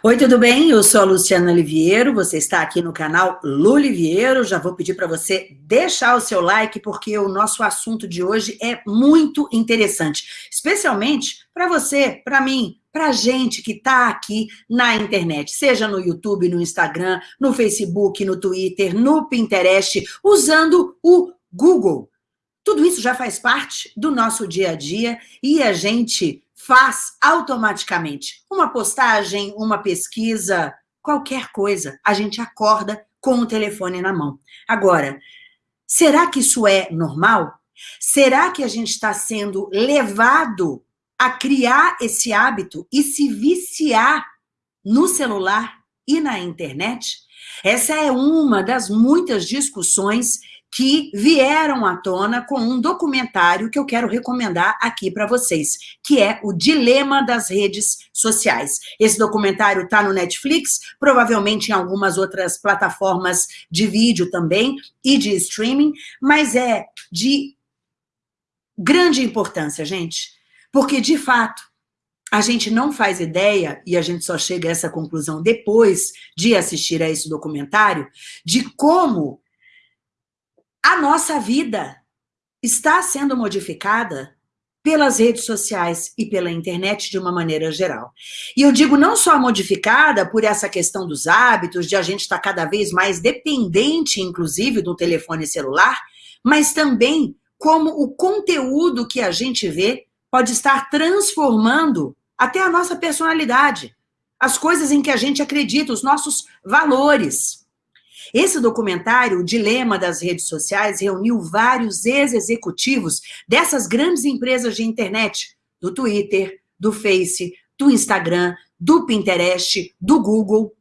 Oi, tudo bem? Eu sou a Luciana Oliviero, você está aqui no canal Luliviero. Já vou pedir para você deixar o seu like, porque o nosso assunto de hoje é muito interessante, especialmente para você, para mim, para gente que está aqui na internet, seja no YouTube, no Instagram, no Facebook, no Twitter, no Pinterest, usando o Google. Tudo isso já faz parte do nosso dia a dia e a gente faz automaticamente. Uma postagem, uma pesquisa, qualquer coisa, a gente acorda com o telefone na mão. Agora, será que isso é normal? Será que a gente está sendo levado a criar esse hábito e se viciar no celular e na internet? Essa é uma das muitas discussões que vieram à tona com um documentário que eu quero recomendar aqui para vocês, que é o Dilema das Redes Sociais. Esse documentário está no Netflix, provavelmente em algumas outras plataformas de vídeo também e de streaming, mas é de grande importância, gente, porque, de fato, a gente não faz ideia, e a gente só chega a essa conclusão depois de assistir a esse documentário, de como a nossa vida está sendo modificada pelas redes sociais e pela internet de uma maneira geral. E eu digo não só modificada por essa questão dos hábitos, de a gente estar cada vez mais dependente, inclusive, do telefone celular, mas também como o conteúdo que a gente vê pode estar transformando até a nossa personalidade, as coisas em que a gente acredita, os nossos valores. Esse documentário, O Dilema das Redes Sociais, reuniu vários ex-executivos dessas grandes empresas de internet, do Twitter, do Face, do Instagram, do Pinterest, do Google,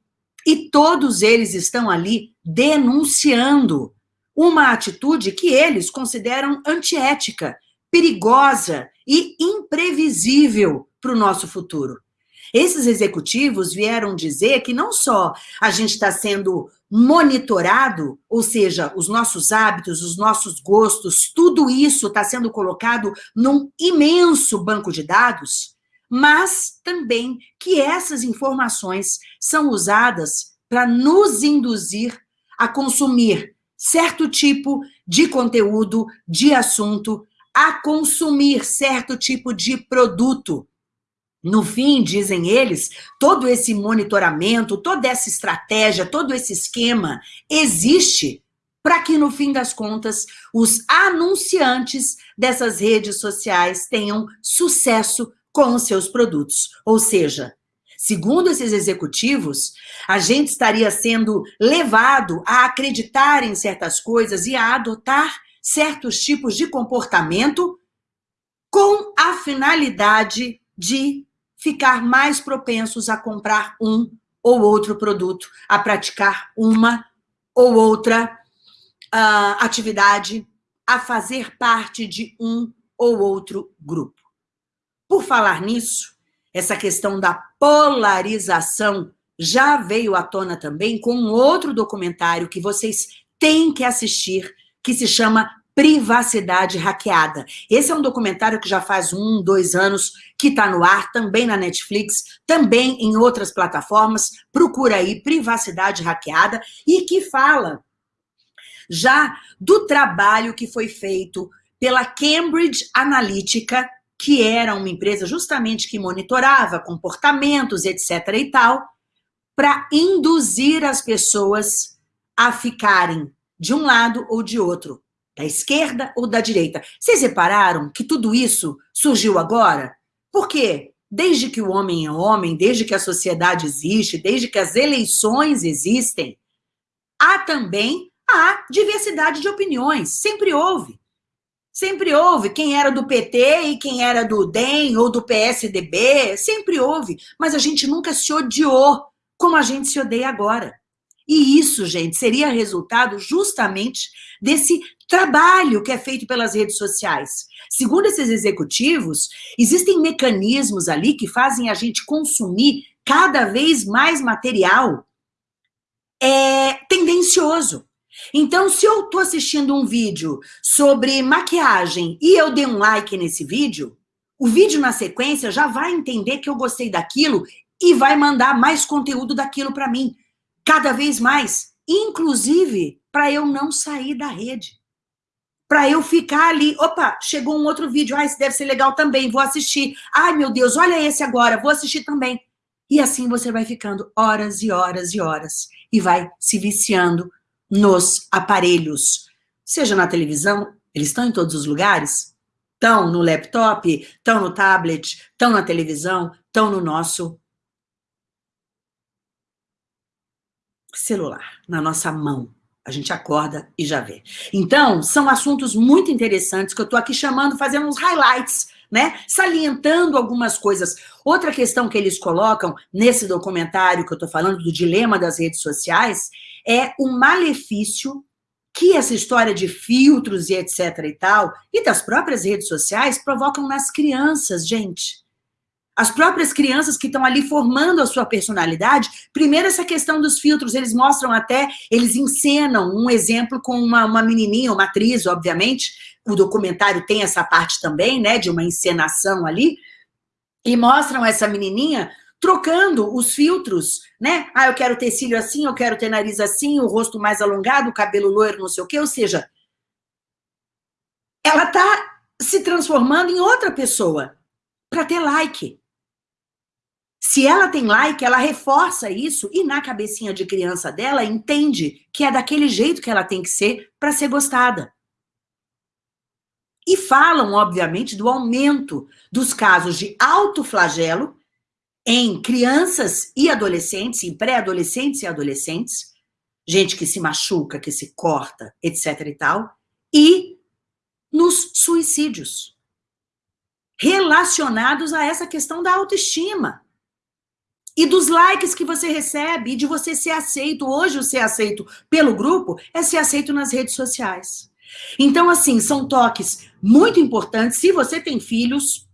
e todos eles estão ali denunciando uma atitude que eles consideram antiética, perigosa e imprevisível para o nosso futuro. Esses executivos vieram dizer que não só a gente está sendo monitorado, ou seja, os nossos hábitos, os nossos gostos, tudo isso está sendo colocado num imenso banco de dados, mas também que essas informações são usadas para nos induzir a consumir certo tipo de conteúdo, de assunto, a consumir certo tipo de produto, no fim, dizem eles, todo esse monitoramento, toda essa estratégia, todo esse esquema existe para que, no fim das contas, os anunciantes dessas redes sociais tenham sucesso com os seus produtos. Ou seja, segundo esses executivos, a gente estaria sendo levado a acreditar em certas coisas e a adotar certos tipos de comportamento com a finalidade de ficar mais propensos a comprar um ou outro produto, a praticar uma ou outra uh, atividade, a fazer parte de um ou outro grupo. Por falar nisso, essa questão da polarização já veio à tona também com um outro documentário que vocês têm que assistir, que se chama Privacidade Hackeada. Esse é um documentário que já faz um, dois anos que está no ar, também na Netflix, também em outras plataformas. Procura aí Privacidade Hackeada e que fala já do trabalho que foi feito pela Cambridge Analytica, que era uma empresa justamente que monitorava comportamentos, etc. e tal, para induzir as pessoas a ficarem de um lado ou de outro, da esquerda ou da direita. Vocês repararam que tudo isso surgiu agora? Por quê? Desde que o homem é homem, desde que a sociedade existe, desde que as eleições existem, há também a diversidade de opiniões. Sempre houve. Sempre houve quem era do PT e quem era do DEM ou do PSDB, sempre houve, mas a gente nunca se odiou como a gente se odeia agora. E isso, gente, seria resultado justamente desse trabalho que é feito pelas redes sociais. Segundo esses executivos, existem mecanismos ali que fazem a gente consumir cada vez mais material é, tendencioso. Então, se eu estou assistindo um vídeo sobre maquiagem e eu dei um like nesse vídeo, o vídeo na sequência já vai entender que eu gostei daquilo e vai mandar mais conteúdo daquilo para mim, cada vez mais, inclusive para eu não sair da rede. Para eu ficar ali, opa, chegou um outro vídeo, ah, esse deve ser legal também, vou assistir. Ai, meu Deus, olha esse agora, vou assistir também. E assim você vai ficando horas e horas e horas e vai se viciando nos aparelhos. Seja na televisão, eles estão em todos os lugares? Estão no laptop, estão no tablet, estão na televisão, estão no nosso celular, na nossa mão. A gente acorda e já vê. Então, são assuntos muito interessantes que eu estou aqui chamando, fazendo uns highlights né? Salientando algumas coisas. Outra questão que eles colocam nesse documentário que eu estou falando, do dilema das redes sociais, é o malefício que essa história de filtros e etc e tal, e das próprias redes sociais, provocam nas crianças, gente. As próprias crianças que estão ali formando a sua personalidade, primeiro essa questão dos filtros, eles mostram até, eles encenam um exemplo com uma, uma menininha, uma atriz, obviamente, o documentário tem essa parte também, né, de uma encenação ali, e mostram essa menininha trocando os filtros, né? Ah, eu quero ter cílio assim, eu quero ter nariz assim, o rosto mais alongado, o cabelo loiro, não sei o quê, ou seja, ela tá se transformando em outra pessoa para ter like. Se ela tem like, ela reforça isso e na cabecinha de criança dela entende que é daquele jeito que ela tem que ser para ser gostada. E falam, obviamente, do aumento dos casos de alto flagelo em crianças e adolescentes, em pré-adolescentes e adolescentes, gente que se machuca, que se corta, etc e tal, e nos suicídios, relacionados a essa questão da autoestima. E dos likes que você recebe, e de você ser aceito. Hoje, o ser aceito pelo grupo é ser aceito nas redes sociais. Então, assim, são toques muito importantes. Se você tem filhos,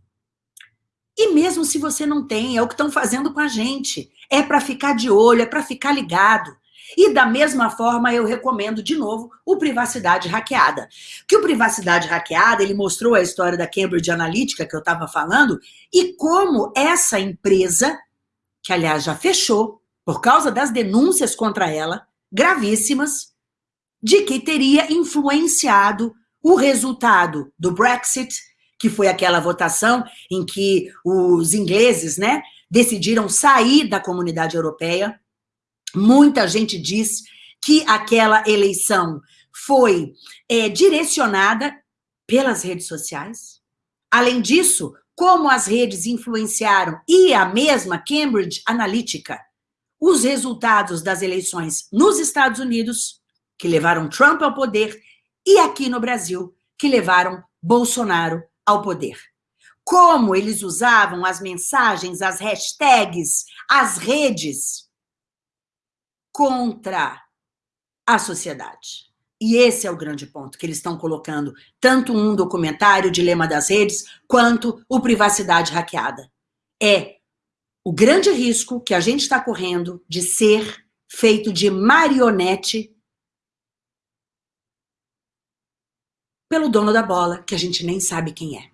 e mesmo se você não tem, é o que estão fazendo com a gente. É para ficar de olho, é para ficar ligado. E da mesma forma, eu recomendo de novo o Privacidade Hackeada. Que o Privacidade Hackeada, ele mostrou a história da Cambridge Analytica que eu estava falando e como essa empresa, que aliás já fechou por causa das denúncias contra ela, gravíssimas, de que teria influenciado o resultado do Brexit, que foi aquela votação em que os ingleses né, decidiram sair da comunidade europeia. Muita gente diz que aquela eleição foi é, direcionada pelas redes sociais. Além disso, como as redes influenciaram, e a mesma Cambridge Analytica, os resultados das eleições nos Estados Unidos que levaram Trump ao poder, e aqui no Brasil, que levaram Bolsonaro ao poder. Como eles usavam as mensagens, as hashtags, as redes contra a sociedade. E esse é o grande ponto que eles estão colocando, tanto um documentário, Dilema das Redes, quanto o Privacidade Hackeada. É o grande risco que a gente está correndo de ser feito de marionete pelo dono da bola, que a gente nem sabe quem é.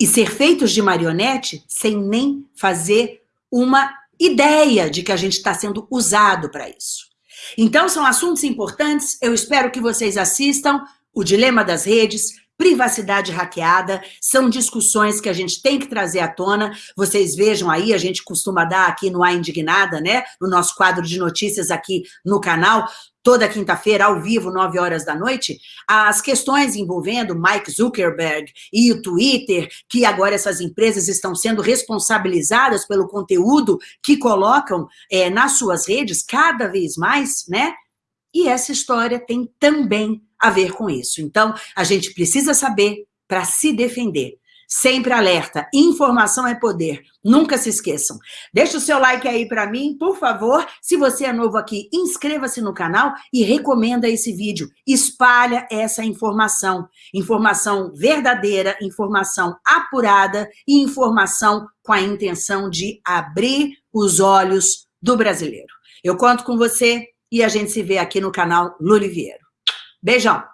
E ser feitos de marionete sem nem fazer uma ideia de que a gente está sendo usado para isso. Então, são assuntos importantes, eu espero que vocês assistam o Dilema das Redes, privacidade hackeada, são discussões que a gente tem que trazer à tona. Vocês vejam aí, a gente costuma dar aqui no A Indignada, né? No nosso quadro de notícias aqui no canal, toda quinta-feira, ao vivo, nove horas da noite, as questões envolvendo Mike Zuckerberg e o Twitter, que agora essas empresas estão sendo responsabilizadas pelo conteúdo que colocam é, nas suas redes cada vez mais, né? E essa história tem também a ver com isso. Então, a gente precisa saber para se defender. Sempre alerta, informação é poder, nunca se esqueçam. Deixa o seu like aí para mim, por favor. Se você é novo aqui, inscreva-se no canal e recomenda esse vídeo. Espalha essa informação. Informação verdadeira, informação apurada e informação com a intenção de abrir os olhos do brasileiro. Eu conto com você e a gente se vê aqui no canal Luliviero. Beijão!